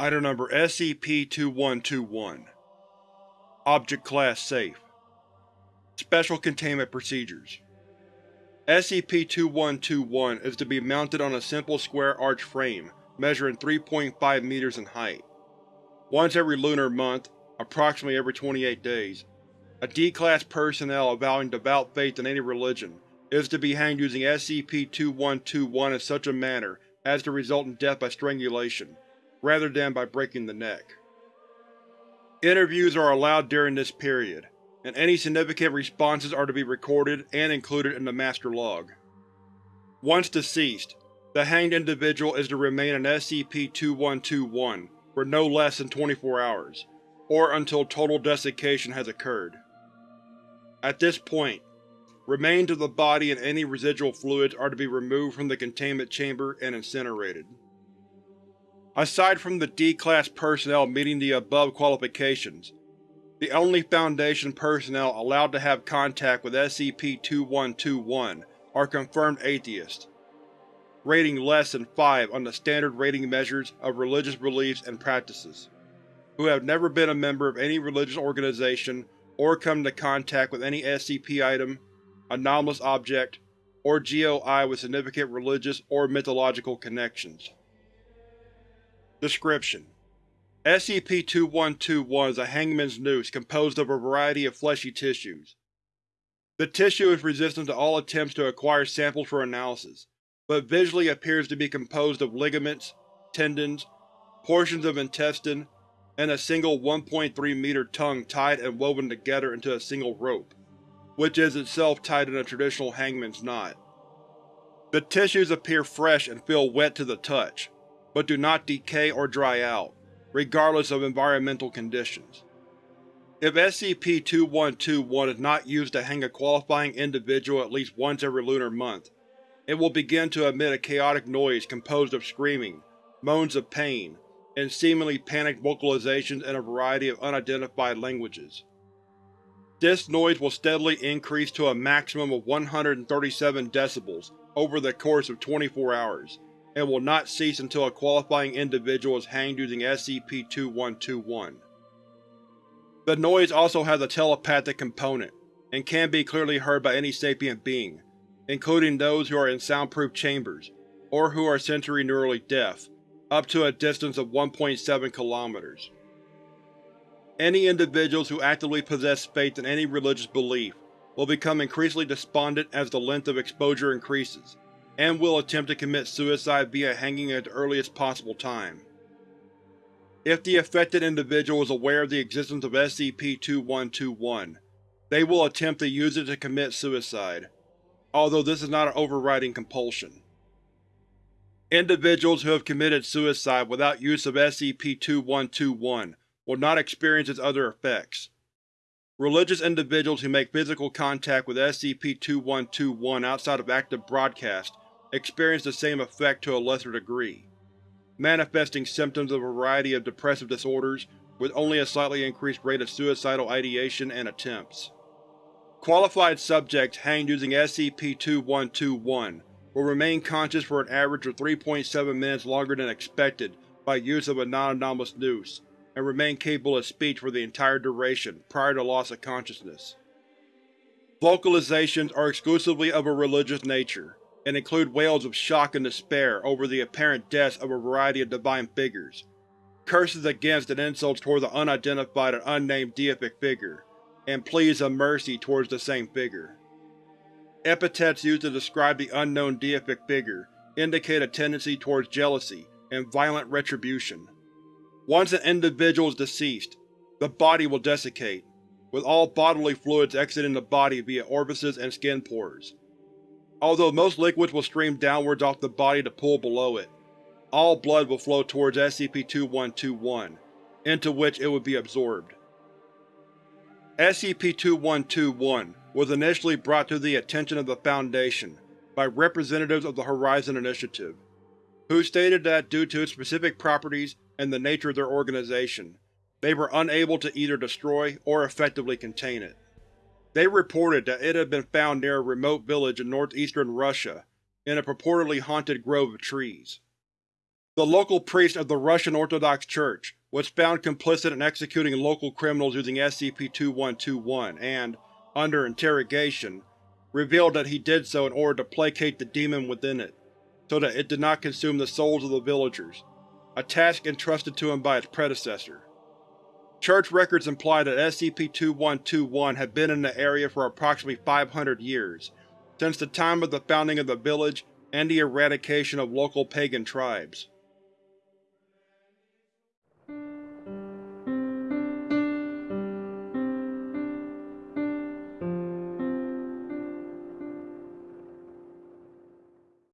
Item Number SCP-2121 Object Class Safe. Special Containment Procedures. SCP-2121 is to be mounted on a simple square arch frame measuring 3.5 meters in height. Once every lunar month, approximately every 28 days, a D-Class personnel avowing devout faith in any religion is to be hanged using SCP-2121 in such a manner as to result in death by strangulation, rather than by breaking the neck. Interviews are allowed during this period, and any significant responses are to be recorded and included in the Master Log. Once deceased, the hanged individual is to remain in SCP-2121 for no less than 24 hours, or until total desiccation has occurred. At this point, remains of the body and any residual fluids are to be removed from the containment chamber and incinerated. Aside from the D-Class personnel meeting the above qualifications, the only Foundation personnel allowed to have contact with SCP-2121 are confirmed atheists, rating less than 5 on the standard rating measures of religious beliefs and practices, who have never been a member of any religious organization or come into contact with any SCP item, anomalous object, or GOI with significant religious or mythological connections. Description: SCP-2121 is a hangman's noose composed of a variety of fleshy tissues. The tissue is resistant to all attempts to acquire samples for analysis, but visually appears to be composed of ligaments, tendons, portions of intestine, and a single 1.3 meter tongue tied and woven together into a single rope, which is itself tied in a traditional hangman's knot. The tissues appear fresh and feel wet to the touch, but do not decay or dry out, regardless of environmental conditions. If SCP-2121 is not used to hang a qualifying individual at least once every lunar month, it will begin to emit a chaotic noise composed of screaming, moans of pain, and seemingly panicked vocalizations in a variety of unidentified languages. This noise will steadily increase to a maximum of 137 decibels over the course of 24 hours, and will not cease until a qualifying individual is hanged using SCP-2121. The noise also has a telepathic component, and can be clearly heard by any sapient being, including those who are in soundproof chambers, or who are sensorineurally deaf, up to a distance of 1.7 kilometers. Any individuals who actively possess faith in any religious belief will become increasingly despondent as the length of exposure increases, and will attempt to commit suicide via hanging at the earliest possible time. If the affected individual is aware of the existence of SCP-2121, they will attempt to use it to commit suicide, although this is not an overriding compulsion. Individuals who have committed suicide without use of SCP-2121 will not experience its other effects. Religious individuals who make physical contact with SCP-2121 outside of active broadcast experience the same effect to a lesser degree, manifesting symptoms of a variety of depressive disorders with only a slightly increased rate of suicidal ideation and attempts. Qualified subjects hanged using SCP-2121 will remain conscious for an average of 3.7 minutes longer than expected by use of a non-anomalous noose, and remain capable of speech for the entire duration prior to loss of consciousness. Vocalizations are exclusively of a religious nature, and include wails of shock and despair over the apparent deaths of a variety of divine figures, curses against and insults toward the unidentified and unnamed deific figure, and pleas of mercy towards the same figure. Epithets used to describe the unknown deific figure indicate a tendency towards jealousy and violent retribution. Once an individual is deceased, the body will desiccate, with all bodily fluids exiting the body via orifices and skin pores. Although most liquids will stream downwards off the body to pool below it, all blood will flow towards SCP-2121, into which it would be absorbed. SCP-2121 was initially brought to the attention of the Foundation by representatives of the Horizon Initiative, who stated that due to its specific properties and the nature of their organization, they were unable to either destroy or effectively contain it. They reported that it had been found near a remote village in northeastern Russia, in a purportedly haunted grove of trees. The local priest of the Russian Orthodox Church was found complicit in executing local criminals using SCP-2121 and, under interrogation, revealed that he did so in order to placate the demon within it, so that it did not consume the souls of the villagers, a task entrusted to him by its predecessor. Church records imply that SCP-2121 had been in the area for approximately 500 years, since the time of the founding of the village and the eradication of local pagan tribes.